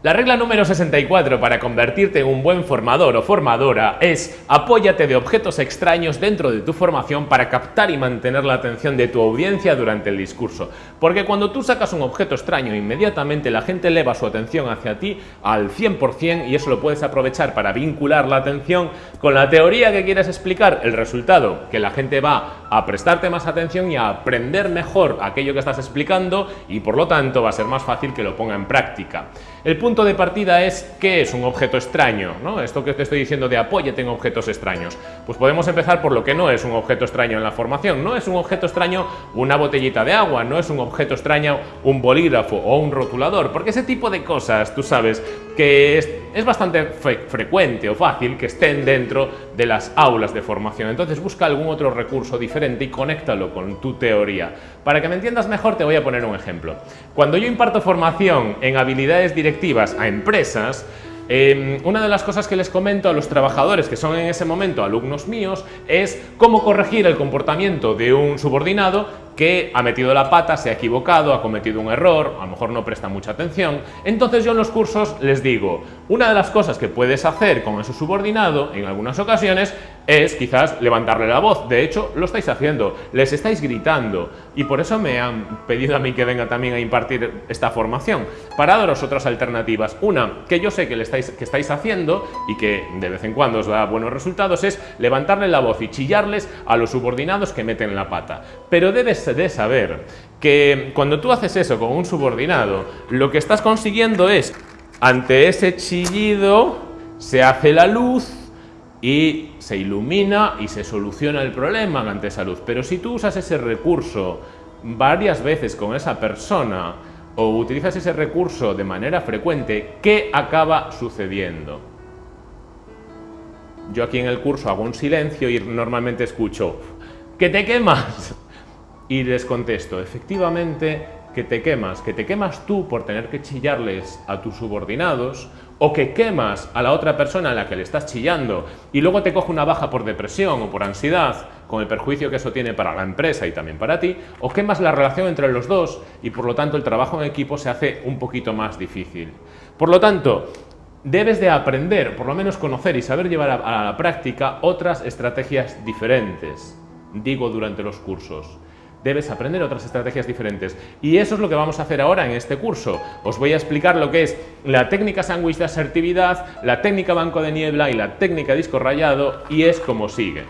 La regla número 64 para convertirte en un buen formador o formadora es apóyate de objetos extraños dentro de tu formación para captar y mantener la atención de tu audiencia durante el discurso. Porque cuando tú sacas un objeto extraño, inmediatamente la gente eleva su atención hacia ti al 100% y eso lo puedes aprovechar para vincular la atención con la teoría que quieres explicar. El resultado, que la gente va a prestarte más atención y a aprender mejor aquello que estás explicando y por lo tanto va a ser más fácil que lo ponga en práctica. El punto de partida es ¿qué es un objeto extraño? ¿no? Esto que te estoy diciendo de apóyate en objetos extraños. Pues podemos empezar por lo que no es un objeto extraño en la formación. No es un objeto extraño una botellita de agua, no es un objeto extraño un bolígrafo o un rotulador, porque ese tipo de cosas, tú sabes, que es, bastante frecuente o fácil que estén dentro de las aulas de formación. Entonces busca algún otro recurso diferente y conéctalo con tu teoría. Para que me entiendas mejor te voy a poner un ejemplo. Cuando yo imparto formación en habilidades directivas a empresas, em, una de las cosas que les comento a los trabajadores que son en ese momento alumnos míos es cómo corregir el comportamiento de un subordinado que ha metido la pata, se ha equivocado, ha cometido un error, a lo mejor no presta mucha atención. Entonces yo en los cursos les digo, una de las cosas que puedes hacer con ese subordinado en algunas ocasiones es quizás levantarle la voz. De hecho, lo estáis haciendo, les estáis gritando y por eso me han pedido a mí que venga también a impartir esta formación para daros otras alternativas. Una que yo sé que, estáis, que estáis haciendo y que de vez en cuando os da buenos resultados es levantarle la voz y chillarles a los subordinados que meten la pata. Pero debes de saber que cuando tú haces eso con un subordinado, lo que estás consiguiendo es, ante ese chillido, se hace la luz y se ilumina y se soluciona el problema ante esa luz. Pero si tú usas ese recurso varias veces con esa persona o utilizas ese recurso de manera frecuente, ¿qué acaba sucediendo? Yo aquí en el curso hago un silencio y normalmente escucho ¡que te quemas! Y les contesto, efectivamente, que te quemas, que te quemas tú por tener que chillarles a tus subordinados o que quemas a la otra persona a la que le estás chillando y luego te coge una baja por depresión o por ansiedad con el perjuicio que eso tiene para la empresa y también para ti, o quemas la relación entre los dos y por lo tanto el trabajo en equipo se hace un poquito más difícil. Por lo tanto, debes de aprender, por lo menos conocer y saber llevar a, la práctica otras estrategias diferentes, digo durante los cursos debes aprender otras estrategias diferentes. Y eso es lo que vamos a hacer ahora en este curso. Os voy a explicar lo que es la técnica sándwich de asertividad, la técnica banco de niebla y la técnica disco rayado y es como sigue.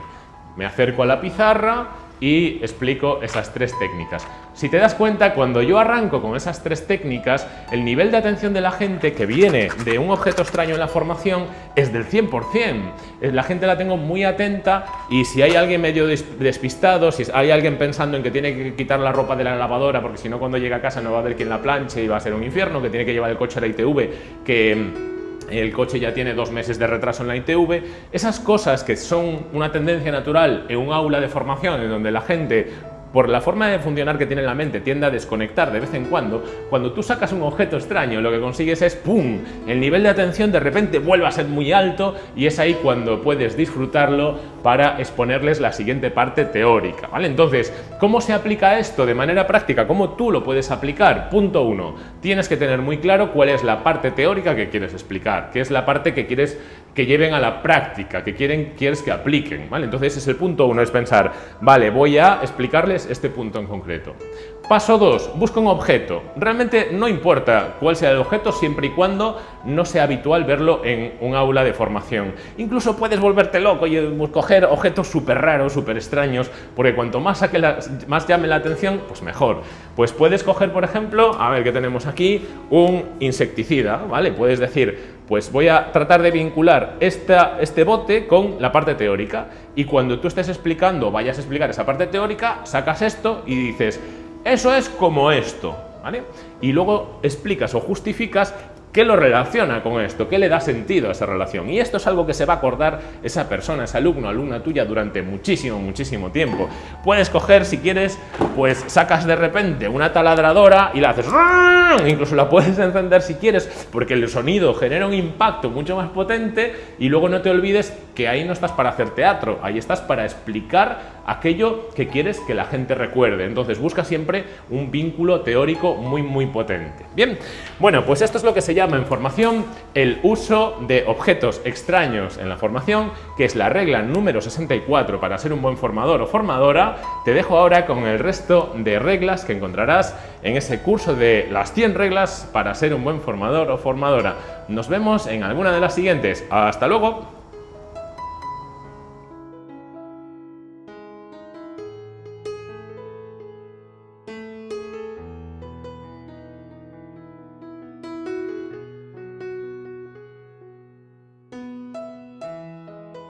Me acerco a la pizarra y explico esas tres técnicas. Si te das cuenta, cuando yo arranco con esas tres técnicas, el nivel de atención de la gente que viene de un objeto extraño en la formación es del 100%. Eh, la gente la tengo muy atenta y si hay alguien medio despistado, si hay alguien pensando en que tiene que quitar la ropa de la lavadora porque si no cuando llega a casa no va a haber quien la planche y va a ser un infierno, que tiene que llevar el coche a la ITV, que el coche ya tiene dos meses de retraso en la ITV, esas cosas que son una tendencia natural en un aula de formación en donde la gente por la forma de funcionar que tiene la mente, tiende a desconectar de vez en cuando, cuando tú sacas un objeto extraño, lo que consigues es ¡pum! El nivel de atención de repente vuelve a ser muy alto y es ahí cuando puedes disfrutarlo para exponerles la siguiente parte teórica, ¿vale? Entonces, ¿cómo se aplica esto de manera práctica? ¿Cómo tú lo puedes aplicar? Punto uno, tienes que tener muy claro cuál es la parte teórica que quieres explicar, qué es la parte que quieres que lleven a la práctica, que quieren, quieres que apliquen, ¿vale? Entonces, ese es el punto uno, es pensar, vale, voy a explicarles este punto en concreto. Paso 2. Busca un objeto. Realmente no importa cuál sea el objeto siempre y cuando no sea habitual verlo en un aula de formación. Incluso puedes volverte loco y coger objetos súper raros, súper extraños, porque cuanto más, saque más llame la atención, pues mejor. Pues puedes coger, por ejemplo, a ver qué tenemos aquí, un insecticida, ¿vale? Puedes decir, pues voy a tratar de vincular este bote con la parte teórica y cuando tú estés explicando, vayas a explicar esa parte teórica, sacas esto y dices, eso es como esto, ¿vale? Y luego explicas o justificas ¿Qué lo relaciona con esto? ¿Qué le da sentido a esa relación? Y esto es algo que se va a acordar esa persona, ese alumno, alumna tuya durante muchísimo, muchísimo tiempo. Puedes coger, si quieres, pues sacas de repente una taladradora y la haces... Incluso la puedes encender si quieres, porque el sonido genera un impacto mucho más potente y luego no te olvides que ahí no estás para hacer teatro, ahí estás para explicar aquello que quieres que la gente recuerde. Entonces busca siempre un vínculo teórico muy muy potente. Bien, bueno, pues esto es lo que se llama en formación el uso de objetos extraños en la formación, que es la regla número 64 para ser un buen formador o formadora. Te dejo ahora con el resto de reglas que encontrarás en ese curso de las 100 reglas para ser un buen formador o formadora. Nos vemos en alguna de las siguientes. ¡Hasta luego!